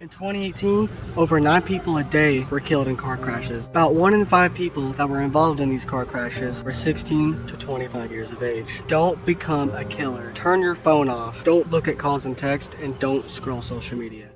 In 2018, over 9 people a day were killed in car crashes. About 1 in 5 people that were involved in these car crashes were 16 to 25 years of age. Don't become a killer. Turn your phone off. Don't look at calls and text and don't scroll social media.